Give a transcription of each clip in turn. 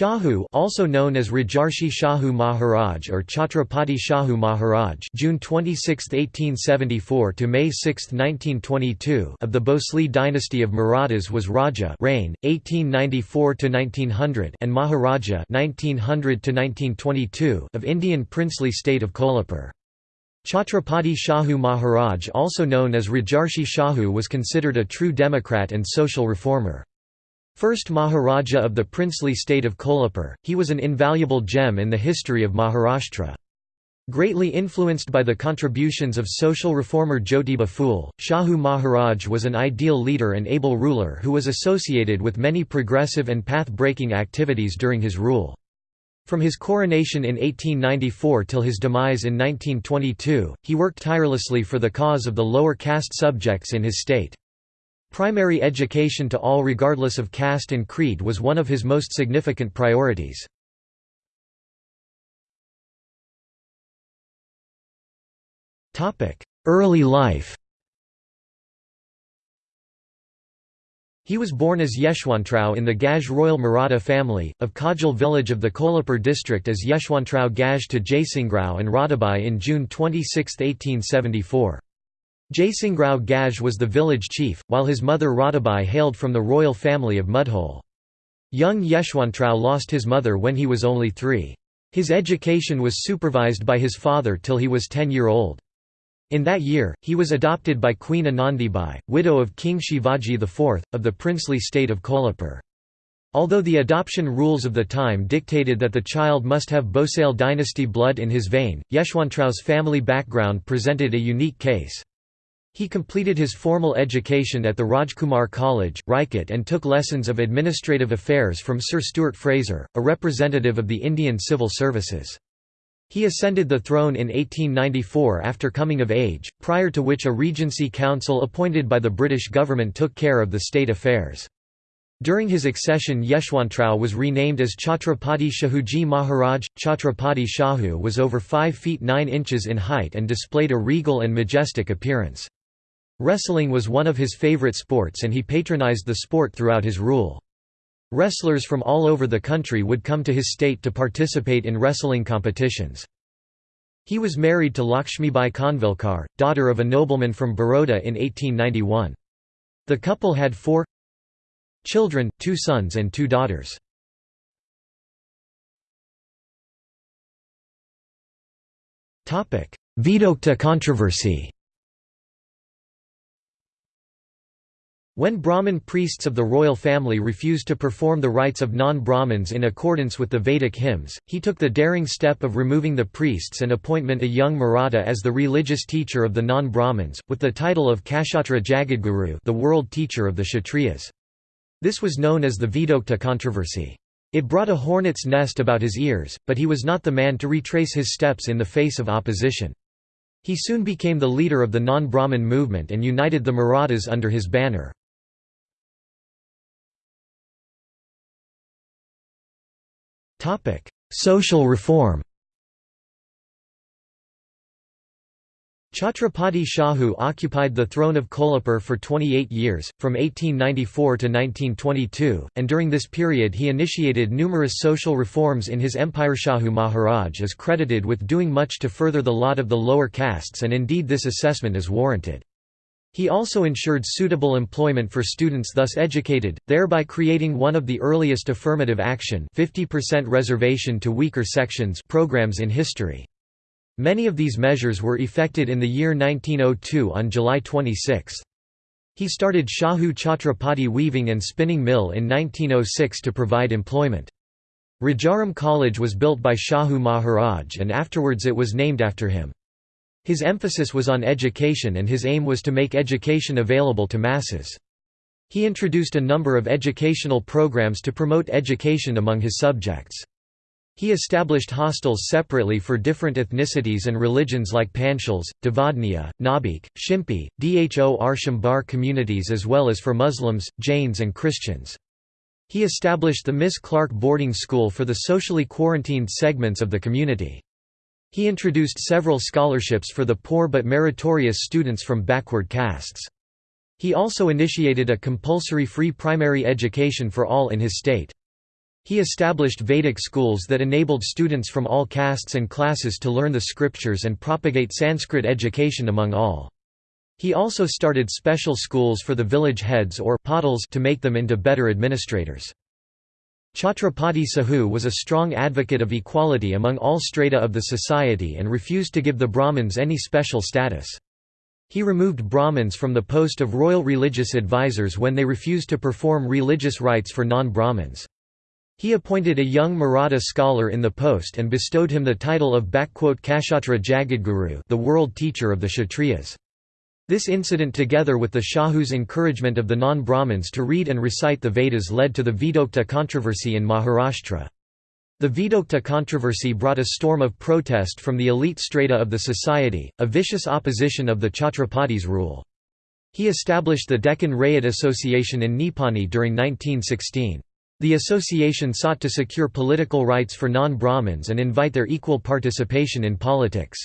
Shahu also known as Rajarshi Shahu Maharaj or Chhatrapati Shahu Maharaj June 26, 1874 to May 6, 1922 of the Bhosle dynasty of Marathas was Raja reign, 1894 to 1900 and Maharaja 1900 to 1922 of Indian princely state of Kolhapur. Chhatrapati Shahu Maharaj also known as Rajarshi Shahu was considered a true democrat and social reformer. First Maharaja of the princely state of Kolhapur, he was an invaluable gem in the history of Maharashtra. Greatly influenced by the contributions of social reformer Jyotiba Phule, Shahu Maharaj was an ideal leader and able ruler who was associated with many progressive and path-breaking activities during his rule. From his coronation in 1894 till his demise in 1922, he worked tirelessly for the cause of the lower caste subjects in his state. Primary education to all regardless of caste and creed was one of his most significant priorities. Early life He was born as Yeshwantrao in the Gaj royal Maratha family, of Kagal village of the Kolhapur district as Yeshwantrao Gaj to Jaisingrao and Radhabai in June 26, 1874. Jaisingrao Gaj was the village chief, while his mother Radhabai hailed from the royal family of Mudhole. Young Yeshwantrao lost his mother when he was only three. His education was supervised by his father till he was ten-year-old. In that year, he was adopted by Queen Anandibai, widow of King Shivaji IV, of the princely state of Kolhapur. Although the adoption rules of the time dictated that the child must have Bhosale dynasty blood in his vein, Yeshwantrao's family background presented a unique case. He completed his formal education at the Rajkumar College, Rajkot and took lessons of administrative affairs from Sir Stuart Fraser, a representative of the Indian Civil Services. He ascended the throne in 1894 after coming of age, prior to which a regency council appointed by the British government took care of the state affairs. During his accession Yeshwantrao was renamed as Chhatrapati Shahuji Maharaj. Chhatrapati Shahu was over 5 feet 9 inches in height and displayed a regal and majestic appearance. Wrestling was one of his favorite sports and he patronized the sport throughout his rule. Wrestlers from all over the country would come to his state to participate in wrestling competitions. He was married to Lakshmibai Kanvilkar, daughter of a nobleman from Baroda in 1891. The couple had four children, two sons and two daughters. Vedokta controversy When Brahmin priests of the royal family refused to perform the rites of non-Brahmins in accordance with the Vedic hymns, he took the daring step of removing the priests and appointment a young Maratha as the religious teacher of the non-Brahmins, with the title of Kshatra Jagadguru the world teacher of the Kshatriyas. This was known as the Vedokta controversy. It brought a hornet's nest about his ears, but he was not the man to retrace his steps in the face of opposition. He soon became the leader of the non-Brahmin movement and united the Marathas under his banner. Topic: Social reform. Chhatrapati Shahu occupied the throne of Kolhapur for 28 years, from 1894 to 1922, and during this period he initiated numerous social reforms in his empire. Shahu Maharaj is credited with doing much to further the lot of the lower castes and indeed this assessment is warranted. He also ensured suitable employment for students thus educated, thereby creating one of the earliest affirmative action 50% reservation to weaker sections programs in history. Many of these measures were effected in the year 1902 on July 26. He started Shahu Chhatrapati Weaving and Spinning Mill in 1906 to provide employment. Rajaram College was built by Shahu Maharaj and afterwards it was named after him. His emphasis was on education and his aim was to make education available to masses. He introduced a number of educational programs to promote education among his subjects. He established hostels separately for different ethnicities and religions like Panchals, Devadniya, Nabik, Shimpi, Dho Arshambar communities as well as for Muslims, Jains and Christians. He established the Miss Clark boarding school for the socially quarantined segments of the community. He introduced several scholarships for the poor but meritorious students from backward castes. He also initiated a compulsory free primary education for all in his state. He established Vedic schools that enabled students from all castes and classes to learn the scriptures and propagate Sanskrit education among all. He also started special schools for the village heads or to make them into better administrators. Chhatrapati Shahu was a strong advocate of equality among all strata of the society and refused to give the Brahmins any special status. He removed Brahmins from the post of royal religious advisors when they refused to perform religious rites for non-Brahmins. He appointed a young Maratha scholar in the post and bestowed him the title of Kshatra Jagadguru the world teacher of the Kshatriyas. This incident together with the Shahu's encouragement of the non-Brahmins to read and recite the Vedas led to the Vedokta controversy in Maharashtra. The Vedokta controversy brought a storm of protest from the elite strata of the society, a vicious opposition of the Chhatrapati's rule. He established the Deccan Rayat Association in Nipani during 1916. The association sought to secure political rights for non-Brahmins and invite their equal participation in politics.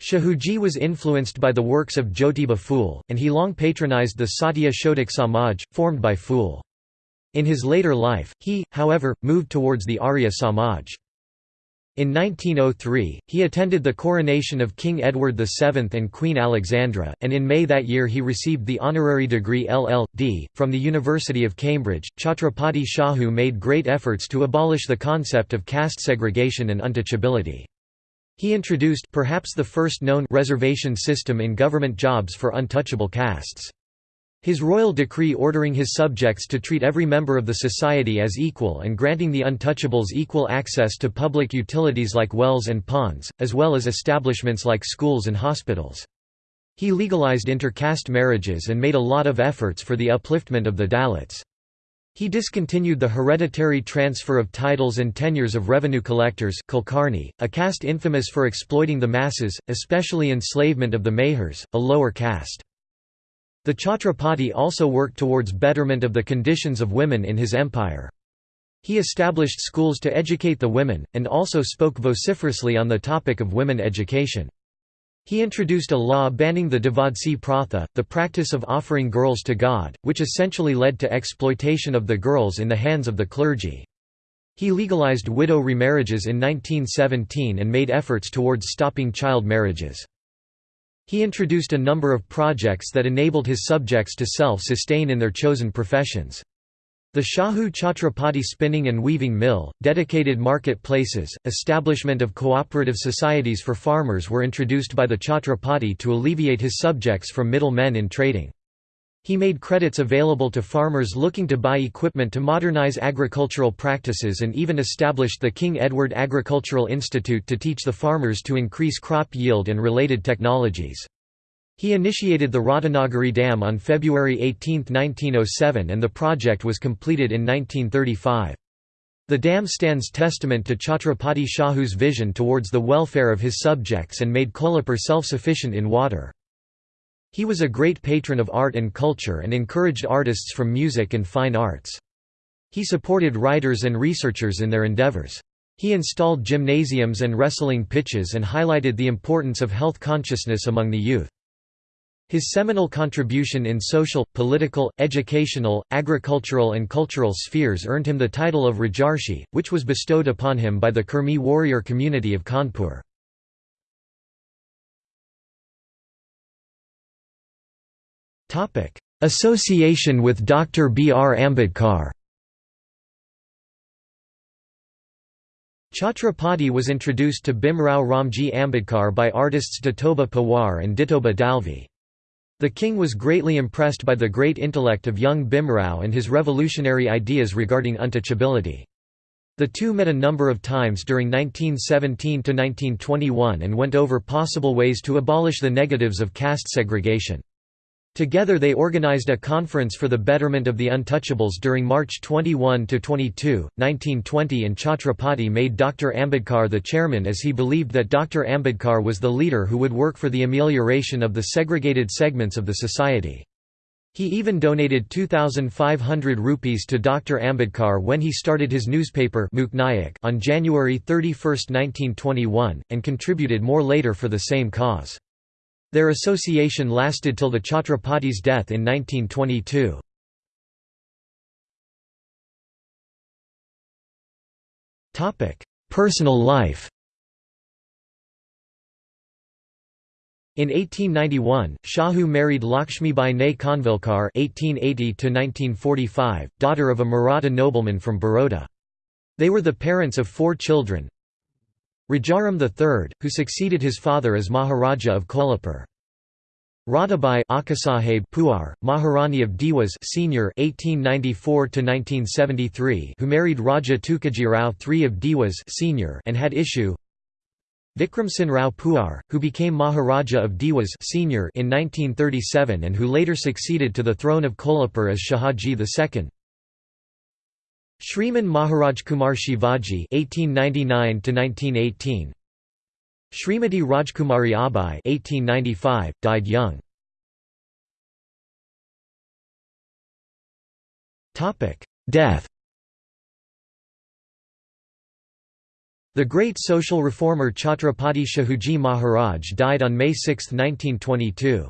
Shahuji was influenced by the works of Jyotiba Phule, and he long patronized the Satya Shodhak Samaj, formed by Phule. In his later life, he, however, moved towards the Arya Samaj. In 1903, he attended the coronation of King Edward VII and Queen Alexandra, and in May that year he received the honorary degree LL.D. from the University of Cambridge. Chhatrapati Shahu made great efforts to abolish the concept of caste segregation and untouchability. He introduced perhaps the first known reservation system in government jobs for untouchable castes. His royal decree ordering his subjects to treat every member of the society as equal and granting the untouchables equal access to public utilities like wells and ponds, as well as establishments like schools and hospitals. He legalized intercaste marriages and made a lot of efforts for the upliftment of the Dalits. He discontinued the hereditary transfer of titles and tenures of revenue collectors Kulkarni, a caste infamous for exploiting the masses, especially enslavement of the Mahars, a lower caste. The Chhatrapati also worked towards betterment of the conditions of women in his empire. He established schools to educate the women, and also spoke vociferously on the topic of women education. He introduced a law banning the Devadasi pratha, the practice of offering girls to God, which essentially led to exploitation of the girls in the hands of the clergy. He legalized widow remarriages in 1917 and made efforts towards stopping child marriages. He introduced a number of projects that enabled his subjects to self-sustain in their chosen professions. The Shahu Chhatrapati spinning and weaving mill, dedicated market places, establishment of cooperative societies for farmers were introduced by the Chhatrapati to alleviate his subjects from middle men in trading. He made credits available to farmers looking to buy equipment to modernize agricultural practices and even established the King Edward Agricultural Institute to teach the farmers to increase crop yield and related technologies. He initiated the Radhanagari Dam on February 18, 1907 and the project was completed in 1935. The dam stands testament to Chhatrapati Shahu's vision towards the welfare of his subjects and made Kolhapur self-sufficient in water. He was a great patron of art and culture and encouraged artists from music and fine arts. He supported writers and researchers in their endeavors. He installed gymnasiums and wrestling pitches and highlighted the importance of health consciousness among the youth. His seminal contribution in social, political, educational, agricultural and cultural spheres earned him the title of Rajarshi, which was bestowed upon him by the Kurmi warrior community of Kanpur. Association with Dr. B. R. Ambedkar Chhatrapati was introduced to Bhimrao Ramji Ambedkar by artists Datoba Pawar and Ditoba Dalvi. The king was greatly impressed by the great intellect of young Bhimrao and his revolutionary ideas regarding untouchability. The two met a number of times during 1917–1921 and went over possible ways to abolish the negatives of caste segregation. Together they organized a conference for the betterment of the untouchables during March 21–22, 1920 and Chhatrapati made Dr. Ambedkar the chairman as he believed that Dr. Ambedkar was the leader who would work for the amelioration of the segregated segments of the society. He even donated 2,500 rupees to Dr. Ambedkar when he started his newspaper on January 31, 1921, and contributed more later for the same cause. Their association lasted till the Chhatrapati's death in 1922. Personal life In 1891, Shahu married Lakshmibai Ne Kanvilkar (1880–1945), daughter of a Maratha nobleman from Baroda. They were the parents of four children. Rajaram III, who succeeded his father as Maharaja of Kolhapur. Radhabai Akasaheb Puar, Maharani of Dewas Senior 1894 1973 who married Raja Tukajirao III of Dewas Senior and had issue Vikramsen Rao Puar, who became Maharaja of Dewas Senior in 1937 and who later succeeded to the throne of Kolhapur as Shahaji II. Shriman Maharaj Kumar Shivaji (1899–1918), Srimati Rajkumari Abai (1895), died young. Topic: Death. The great social reformer Chhatrapati Shahuji Maharaj died on May 6, 1922.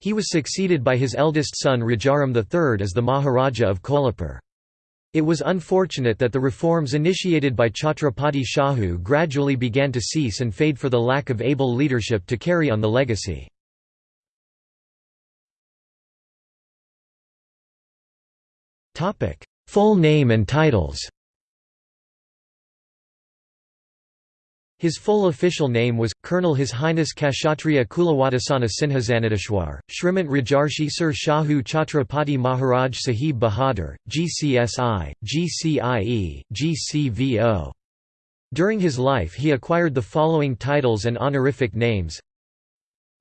He was succeeded by his eldest son Rajaram III as the Maharaja of Kolhapur. It was unfortunate that the reforms initiated by Chhatrapati Shahu gradually began to cease and fade for the lack of able leadership to carry on the legacy. Full name and titles His full official name was, Colonel His Highness Kshatriya Kulawadasana Sinhasanadishwar, Shrimant Rajarshi Sir Shahu Chhatrapati Maharaj Sahib Bahadur, GCSI, GCIE, GCVO. During his life he acquired the following titles and honorific names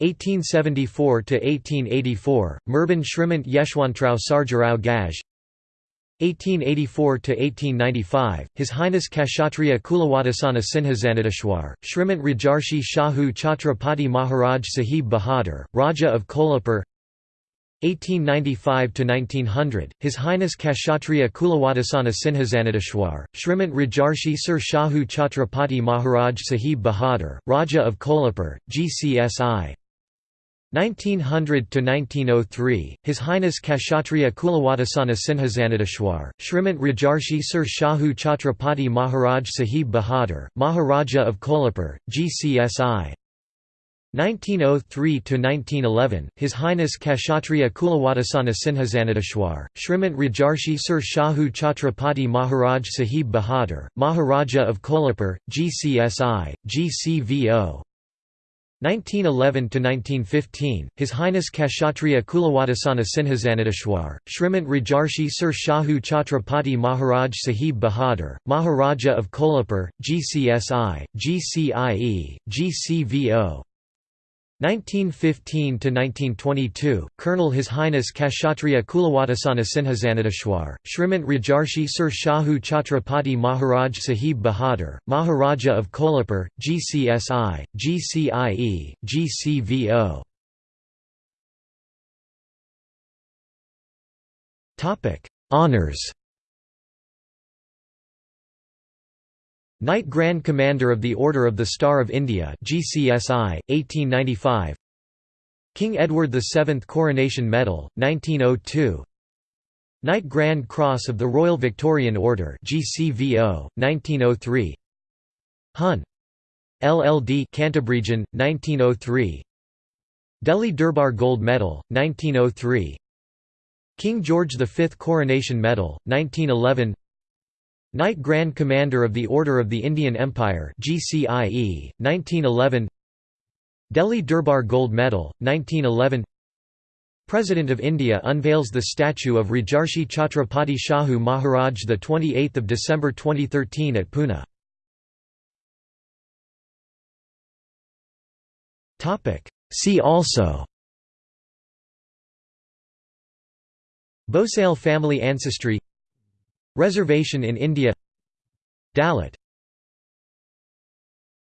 1874–1884, Merban Shrimant Yeshwantrao Sarjarao Gaj 1884–1895, His Highness Kshatriya Kulawadasana Sinhasanadishwar, Shrimant Rajarshi Shahu Chhatrapati Maharaj Sahib Bahadur, Raja of Kolhapur 1895–1900, His Highness Kshatriya Kulawadasana Sinhasanadishwar, Shrimant Rajarshi Sir Shahu Chhatrapati Maharaj Sahib Bahadur, Raja of Kolhapur, GCSI 1900 to 1903, His Highness Kshatriya Kulawadasana Sinhasanadishwar, Shrimant Rajarshi Sir Shahu Chhatrapati Maharaj Sahib Bahadur, Maharaja of Kolhapur, GCSI. 1903 to 1911, His Highness Kshatriya Kulawadasana Sinhasanadishwar, Shrimant Rajarshi Sir Shahu Chhatrapati Maharaj Sahib Bahadur, Maharaja of Kolhapur, GCSI, GCVO. 1911–1915, His Highness Kshatriya Kulawadasana Sinhasanadishwar, Shrimant Rajarshi Sir Shahu Chhatrapati Maharaj Sahib Bahadur, Maharaja of Kolhapur, GCSI, GCIE, GCVO. 1915–1922, Colonel His Highness Kshatriya Kulawadasana Sinhasanadishwar, Shrimant Rajarshi Sir Shahu Chhatrapati Maharaj Sahib Bahadur, Maharaja of Kolhapur, GCSI, GCIE, GCVO. Honours Knight Grand Commander of the Order of the Star of India GCSI, 1895 King Edward VII Coronation Medal, 1902 Knight Grand Cross of the Royal Victorian Order GCVO, 1903 Hun. LLD Cantabregian, 1903 Delhi Durbar Gold Medal, 1903 King George V Coronation Medal, 1911 Knight Grand Commander of the Order of the Indian Empire GCIE, 1911 Delhi Durbar Gold Medal, 1911 President of India unveils the statue of Rajarshi Chhatrapati Shahu Maharaj 28 December 2013 at Pune. See also Bhosale family ancestry Reservation in India. Dalit